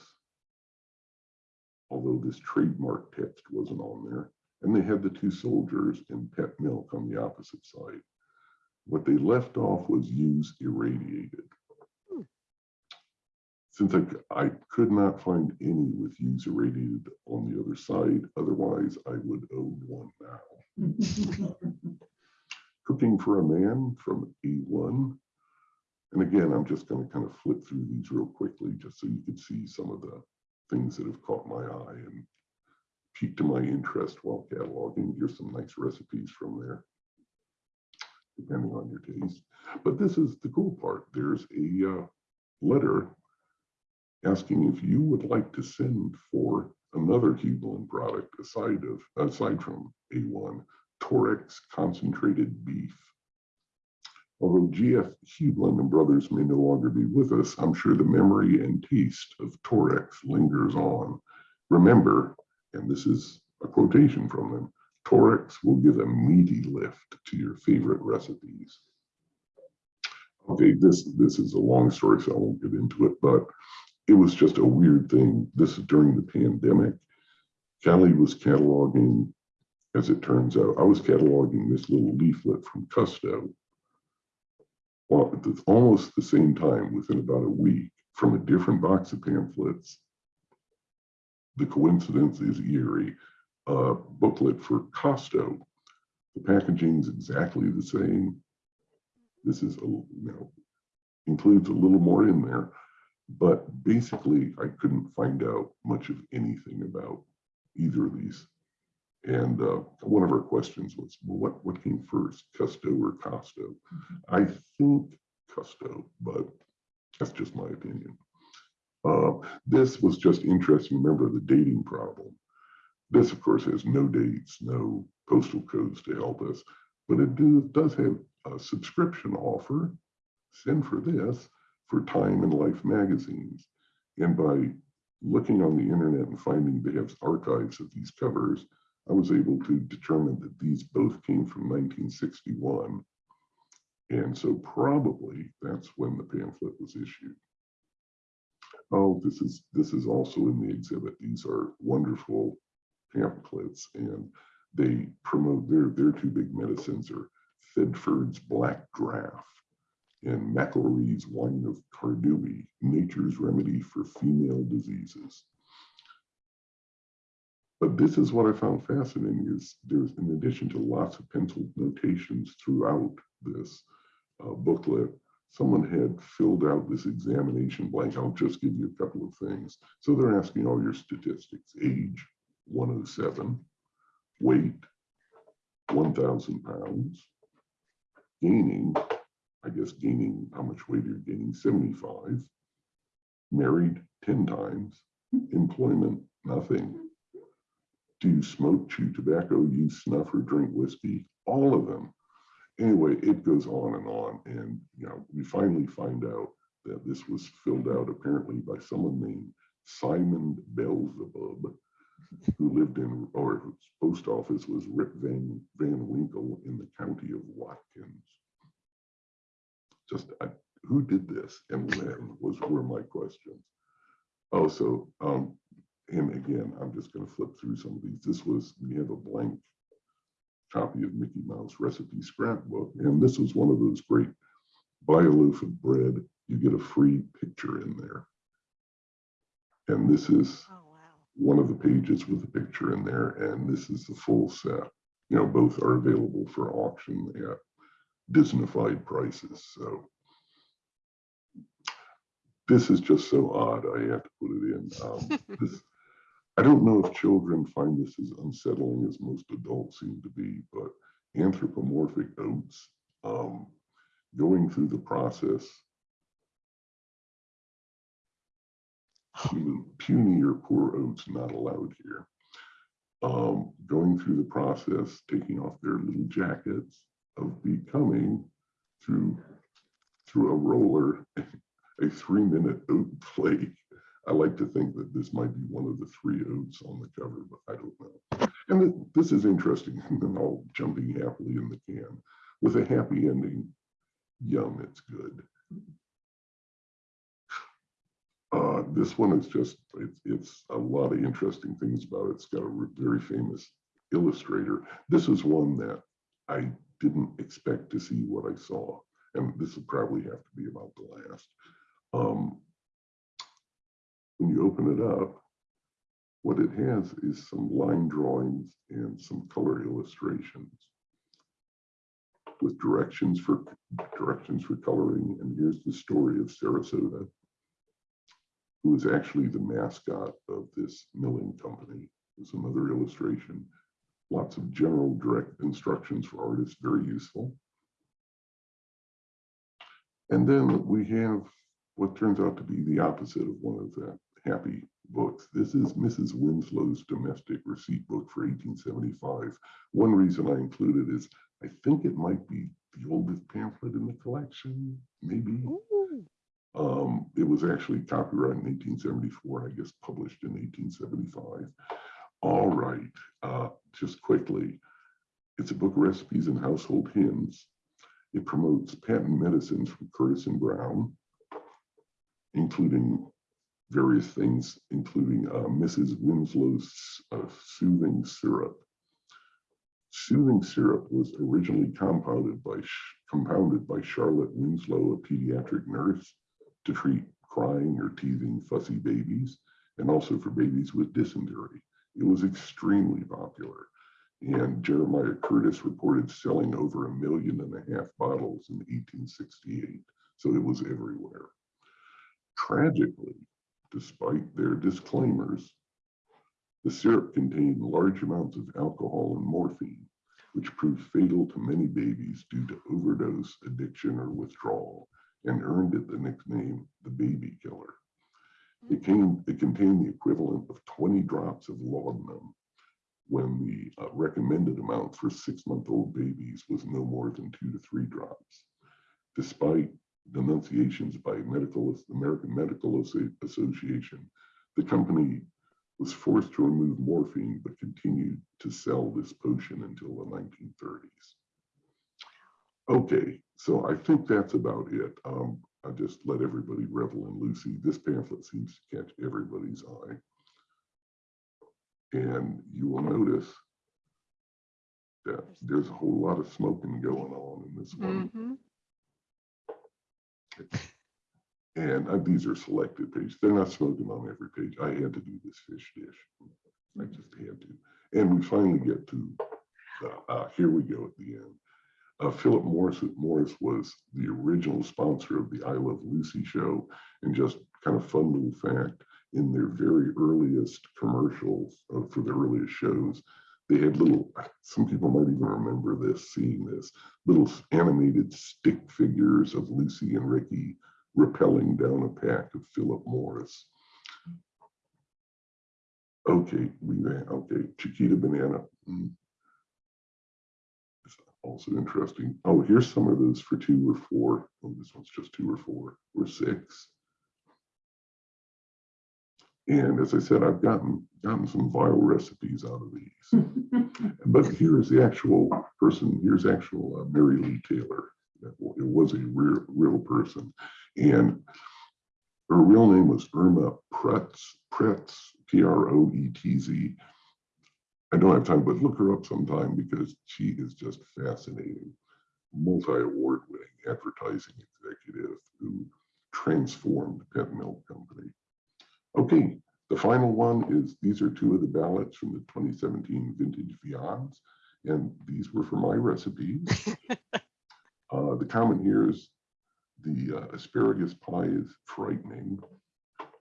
although this trademark text wasn't on there, and they had the two soldiers and pet milk on the opposite side. What they left off was use irradiated. Since I could not find any with user rated on the other side, otherwise I would own one now. Cooking for a Man from A1. And again, I'm just going to kind of flip through these real quickly, just so you can see some of the things that have caught my eye and piqued my interest while cataloging. Here's some nice recipes from there, depending on your taste. But this is the cool part. There's a uh, letter asking if you would like to send for another Heublein product aside of, aside from A1, Torex concentrated beef. Although GF Heublein and brothers may no longer be with us, I'm sure the memory and taste of Torex lingers on. Remember, and this is a quotation from them, Torex will give a meaty lift to your favorite recipes. Okay, this, this is a long story, so I won't get into it, but it was just a weird thing. This is during the pandemic. Callie was cataloging, as it turns out, I was cataloging this little leaflet from Custo. Almost the same time, within about a week, from a different box of pamphlets. The coincidence is eerie, uh, booklet for Costo. The packaging is exactly the same. This is, a you know, includes a little more in there. But basically, I couldn't find out much of anything about either of these. And uh, one of our questions was, well, what, what came first, Custo or Costo? I think Custo, but that's just my opinion. Uh, This was just interesting. Remember the dating problem. This, of course, has no dates, no postal codes to help us, but it do- does have a subscription offer. Send for this for Time and Life magazines. And by looking on the internet and finding they have archives of these covers, I was able to determine that these both came from 1961. And so probably that's when the pamphlet was issued. Oh, this is, this is also in the exhibit. These are wonderful pamphlets and they promote their, their two big medicines are Thedford's Black Draught and McElree's Wine of Cardui, Nature's Remedy for Female Diseases. But this is what I found fascinating is there's, in addition to lots of pencil notations throughout this uh, booklet, someone had filled out this examination blank. I'll just give you a couple of things. So they're asking all your statistics, age 107, weight 1,000 pounds, gaining, I guess gaining, how much weight you're gaining, 75, married 10 times, employment, nothing. Do you smoke, chew tobacco, use snuff, or drink whiskey? All of them. Anyway, it goes on and on. And, you know, we finally find out that this was filled out apparently by someone named Simon Belzebub, who lived in, or whose post office was Rip Van, Van Winkle in the county of Watkins. Just, I, who did this and when was, were my questions. Oh, so, um, and again, I'm just gonna flip through some of these. This was, we have a blank copy of Mickey Mouse recipe scrapbook, and this was one of those great, buy a loaf of bread, you get a free picture in there. And this is Oh, wow. one of the pages with a picture in there, and this is the full set. You know, both are available for auction at Disneyfied prices, so. This is just so odd, I have to put it in. Um, this- I don't know if children find this as unsettling as most adults seem to be, but anthropomorphic oats, um, going through the process puny puny or poor oats not allowed here. Um, going through the process, taking off their little jackets of becoming through through a roller, a three minute oat flake. I like to think that this might be one of the three oats on the cover, but I don't know. And th- this is interesting, and then all jumping happily in the can. With a happy ending, yum, it's good. Uh, this one is just, it's, it's a lot of interesting things about it. It's got a very famous illustrator. This is one that I didn't expect to see what I saw. And this will probably have to be about the last. Um, when you open it up, what it has is some line drawings and some color illustrations with directions for directions for coloring. And here's the story of Sarasota, who is actually the mascot of this milling company. There's another illustration. Lots of general direct instructions for artists, very useful. And then we have what turns out to be the opposite of one of the happy books. This is Mrs. Winslow's domestic receipt book for 1875. One reason I included is I think it might be the oldest pamphlet in the collection, maybe. Um, it was actually copyrighted in 1874, I guess published in 1875. All right, uh, just quickly, it's a book of recipes and household hymns. It promotes patent medicines from Curtis and Brown, including various things, including uh, Mrs. Winslow's uh, soothing syrup. Soothing syrup was originally compounded by compounded by Charlotte Winslow, a pediatric nurse, to treat crying or teething fussy babies, and also for babies with dysentery. It was extremely popular. And Jeremiah Curtis reported selling over a million and a half bottles in 1868. So it was everywhere. Tragically, despite their disclaimers, the syrup contained large amounts of alcohol and morphine, which proved fatal to many babies due to overdose, addiction, or withdrawal, and earned it the nickname the baby killer. It came, it contained the equivalent of 20 drops of laudanum when the uh, recommended amount for six-month-old babies was no more than two to three drops. Despite denunciations by medical, American Medical Association, the company was forced to remove morphine, but continued to sell this potion until the 1930s. Okay, so I think that's about it. Um, I just let everybody revel in Lucy. This pamphlet seems to catch everybody's eye. And you will notice that there's a whole lot of smoking going on in this one. mhm. And uh, these are selected pages. They're not smoking on every page. I had to do this fish dish. I just had to. And we finally get to, uh, uh, here we go at the end. Uh, Philip Morris, Morris was the original sponsor of the I Love Lucy show. And just kind of fun little fact, in their very earliest commercials uh, for the earliest shows, they had little, some people might even remember this, seeing this, little animated stick figures of Lucy and Ricky rappelling down a pack of Philip Morris. Okay, we, okay, Chiquita Banana. mm. Also interesting. Oh, here's some of those for two or four. Oh, this one's just two or four or six. And as I said, I've gotten, gotten some vile recipes out of these. But here's the actual person, here's actual uh, Mary Lee Taylor. It was a real, real person. And her real name was Irma Proetz, Proetz, P R O E T Z. I don't have time, but look her up sometime because she is just fascinating. Multi-award winning advertising executive who transformed Pet Milk Company. Okay, the final one is, these are two of the ballots from the 2017 vintage Viands, and these were for my recipes. Uh, the comment here is the uh, asparagus pie is frightening.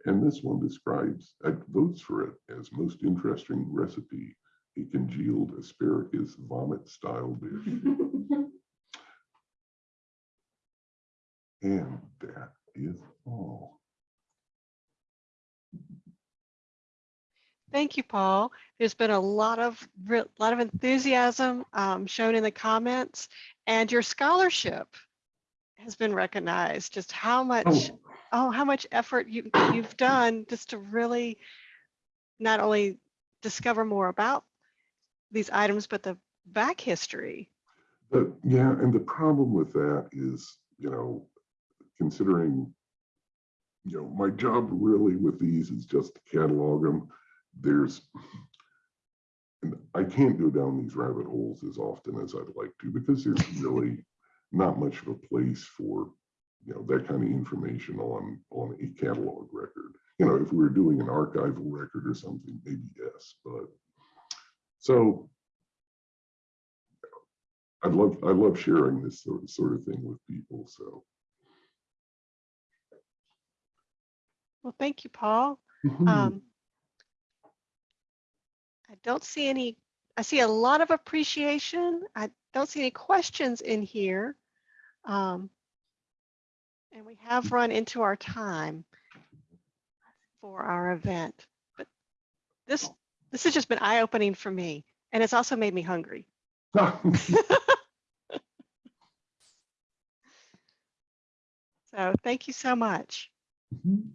And this one describes, uh, votes for it as most interesting recipe, a congealed asparagus vomit style dish. And that is all. Thank you, Paul. There's been a lot of, lot of enthusiasm um, shown in the comments and your scholarship has been recognized, just how much, Oh, oh, how much effort you, you've done just to really not only discover more about these items, but the back history. But yeah, and the problem with that is, you know, considering, you know, my job really with these is just to catalog them. There's, and I can't go down these rabbit holes as often as I'd like to because there's really not much of a place for, you know, that kind of information on, on a catalog record. You know, if we were doing an archival record or something, maybe yes, but so I love, I love sharing this sort of, sort of thing with people, so. Well, thank you, Paul. Mhm. Um, I don't see any, I see a lot of appreciation. I don't see any questions in here. Um, and we have run into our time for our event, but this, this has just been eye-opening for me. And it's also made me hungry. So thank you so much. Mhm.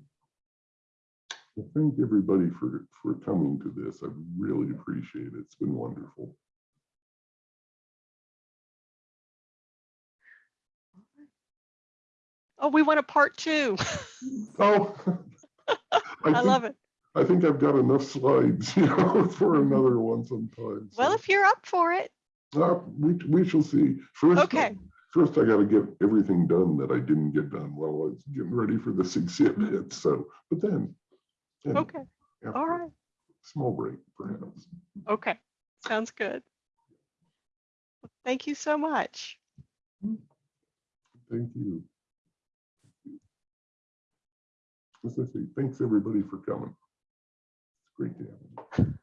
Well, thank everybody for, for coming to this. I really appreciate it. It's been wonderful. Oh, we want a part two. Oh. I love it. I think I've got enough slides, you know, for another one sometime. Well, if you're up for it, uh, We, we shall see. First, Okay. First, I gotta get everything done that I didn't get done while I was getting ready for this exhibit, so, but then. then okay, all right, Small break, perhaps. okay, sounds good. Thank you so much. Thank you. As I say, thanks everybody for coming. Great to have you.